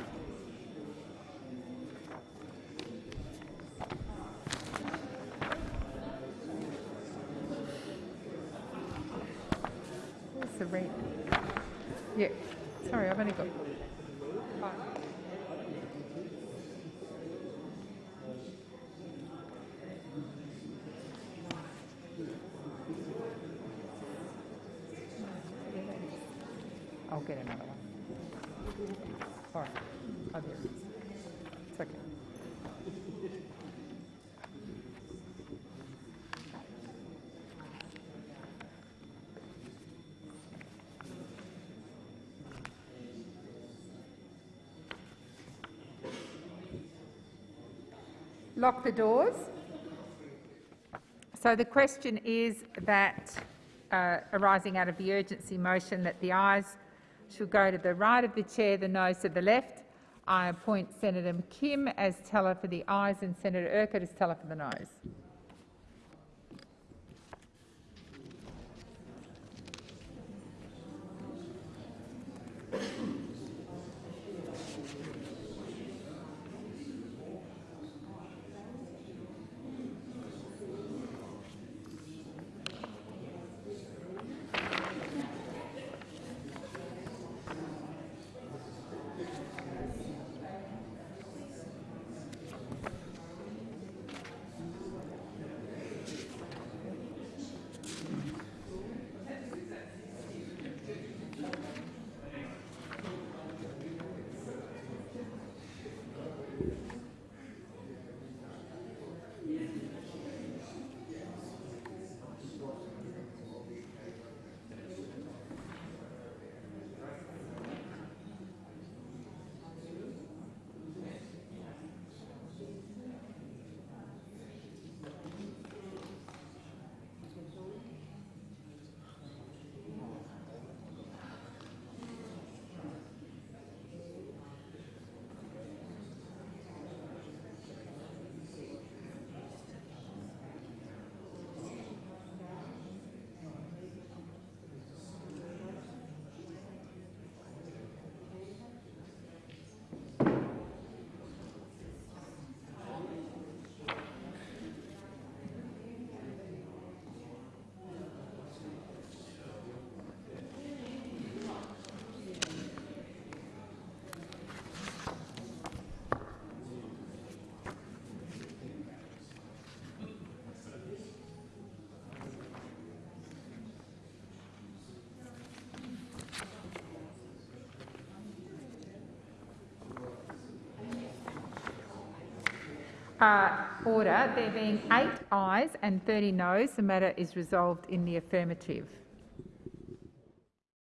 Where's the red? Yeah, sorry, I've only got. five. I'll get another. Is. It's okay. Lock the doors. So the question is that, uh, arising out of the urgency motion, that the ayes should go to the right of the chair, the noes to the left. I appoint Senator Kim as teller for the ayes and Senator Urquhart as teller for the noes. Uh, order. There being eight ayes and 30 noes, the matter is resolved in the affirmative.